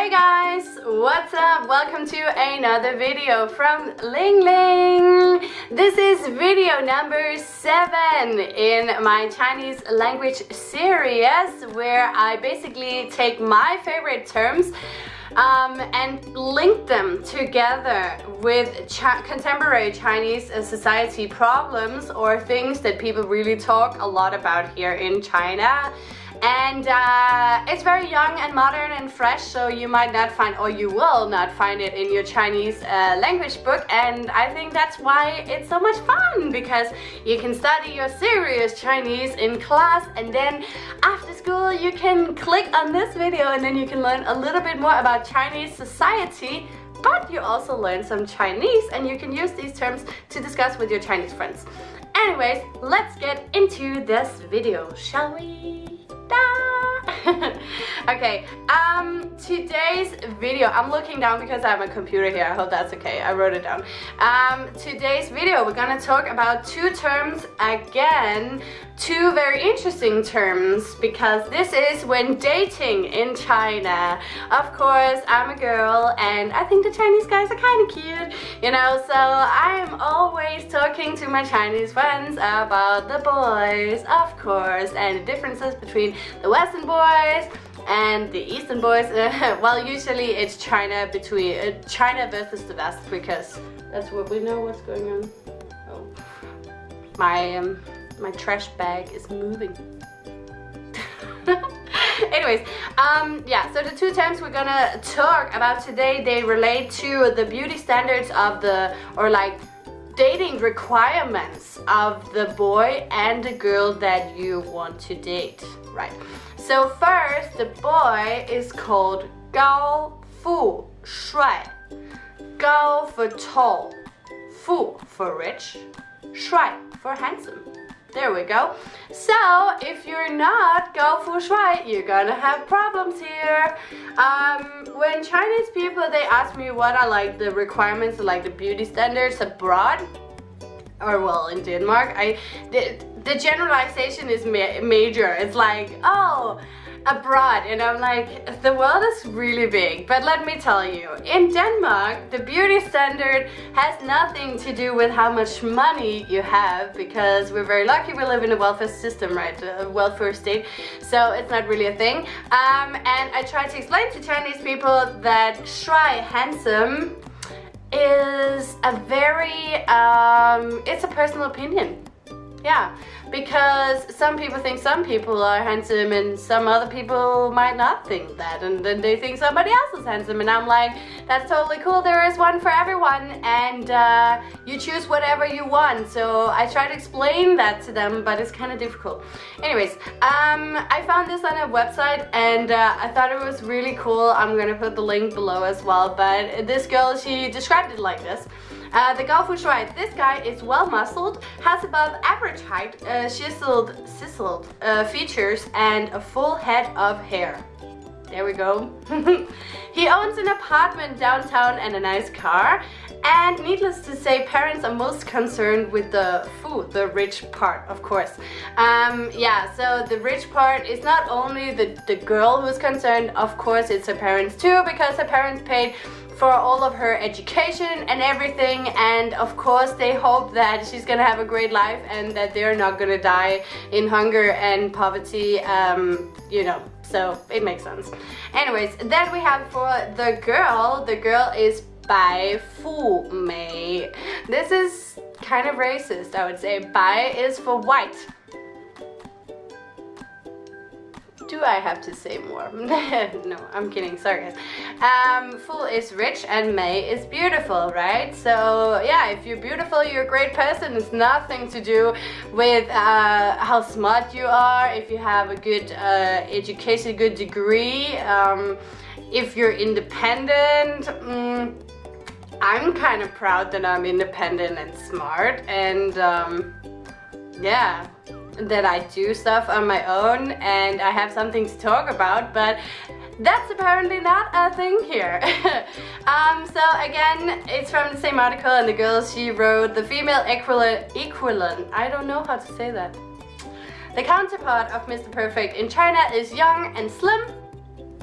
Hey guys, what's up? Welcome to another video from Ling Ling. This is video number 7 in my Chinese language series where I basically take my favorite terms um, and link them together with Ch contemporary Chinese society problems or things that people really talk a lot about here in China and uh, it's very young and modern and fresh so you might not find or you will not find it in your Chinese uh, language book and I think that's why it's so much fun because you can study your serious Chinese in class and then after school you can click on this video and then you can learn a little bit more about Chinese society but you also learn some Chinese and you can use these terms to discuss with your Chinese friends. Anyways, let's get into this video, shall we? 있다. okay, um, today's video, I'm looking down because I have a computer here, I hope that's okay, I wrote it down. Um, today's video, we're gonna talk about two terms again, two very interesting terms because this is when dating in China. Of course, I'm a girl and I think the Chinese guys are kind of cute, you know, so I'm always talking to my Chinese friends about the boys, of course, and the differences between the Western boys and the Eastern boys. well, usually it's China between uh, China versus the West because that's what we know what's going on. Oh, my um, my trash bag is moving. Anyways, um, yeah, so the two terms we're gonna talk about today, they relate to the beauty standards of the, or like dating requirements of the boy and the girl that you want to date, right? So first, the boy is called Gao Fu Shuai. Gao for tall, Fu for rich, Shuai for handsome. There we go. So, if you're not Gao Fu Shuai, you're gonna have problems here. Um, when Chinese people, they ask me what are like the requirements, like the beauty standards abroad, or well, in Denmark, I, the, the generalization is ma major. It's like, oh, abroad. And I'm like the world is really big. But let me tell you in Denmark the beauty standard has nothing to do with how much money you have because we're very lucky we live in a welfare system right? A welfare state. So it's not really a thing. Um, and I try to explain to Chinese people that Shuai handsome is a very um, it's a personal opinion yeah, because some people think some people are handsome and some other people might not think that and then they think somebody else is handsome and I'm like, that's totally cool, there is one for everyone and uh, you choose whatever you want. So I try to explain that to them, but it's kind of difficult. Anyways, um, I found this on a website and uh, I thought it was really cool. I'm gonna put the link below as well, but this girl, she described it like this. Uh, the Gao Fu Shuai, this guy is well muscled, has above average height, uh, chiseled, chiseled uh, features, and a full head of hair. There we go. he owns an apartment downtown and a nice car. And needless to say, parents are most concerned with the Fu, the rich part, of course. Um, yeah, so the rich part is not only the, the girl who's concerned, of course it's her parents too, because her parents paid for all of her education and everything and of course they hope that she's gonna have a great life and that they're not gonna die in hunger and poverty um, you know so it makes sense. Anyways then we have for the girl. The girl is Bai Fu Mei. This is kind of racist I would say. Bai is for white do I have to say more? no, I'm kidding, sorry guys. Um, Fu is rich and Mei is beautiful, right? So yeah, if you're beautiful, you're a great person. It's nothing to do with uh, how smart you are, if you have a good uh, education, good degree, um, if you're independent. Mm, I'm kind of proud that I'm independent and smart and um, yeah that I do stuff on my own and I have something to talk about, but that's apparently not a thing here. um, so again, it's from the same article and the girl, she wrote the female equivalent, equivalent, I don't know how to say that. The counterpart of Mr. Perfect in China is young and slim,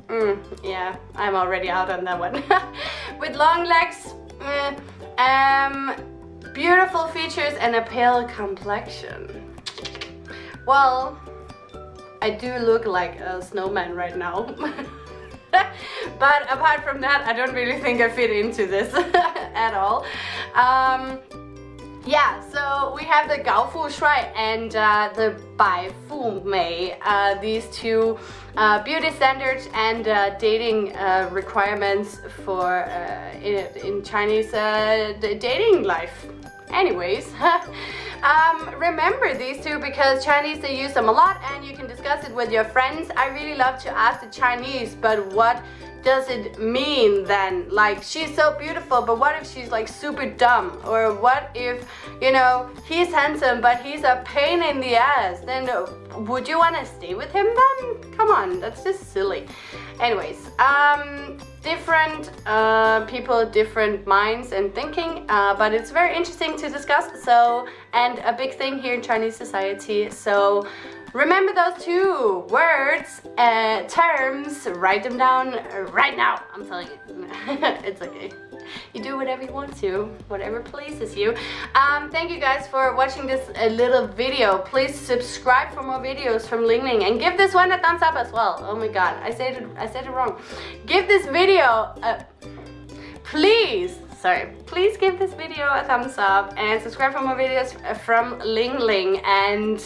mm, yeah, I'm already out on that one. With long legs, eh, um, beautiful features and a pale complexion. Well, I do look like a snowman right now. but apart from that, I don't really think I fit into this at all. Um, yeah, so we have the Gaofu Shuai and uh, the Bai Fu Mei, uh, these two uh, beauty standards and uh, dating uh, requirements for uh, in, in, Chinese dating life. Anyways, um, remember these two because Chinese they use them a lot and you can discuss it with your friends. I really love to ask the Chinese, but what does it mean then? Like, she's so beautiful, but what if she's like super dumb? Or what if, you know, he's handsome, but he's a pain in the ass? Then would you want to stay with him then? Come on, that's just silly. Anyways, um, different uh, people, different minds and thinking, uh, but it's very interesting to discuss. So, and a big thing here in Chinese society. So, Remember those two words, uh, terms, write them down right now. I'm telling you, it's okay. You do whatever you want to, whatever pleases you. Um, thank you guys for watching this uh, little video. Please subscribe for more videos from Ling Ling and give this one a thumbs up as well. Oh my god, I said it, I said it wrong. Give this video, a, please, sorry, please give this video a thumbs up and subscribe for more videos from Ling Ling and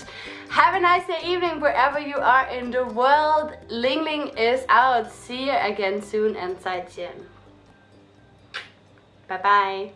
have a nice day evening wherever you are in the world. Ling Ling is out. See you again soon and 再见.拜拜。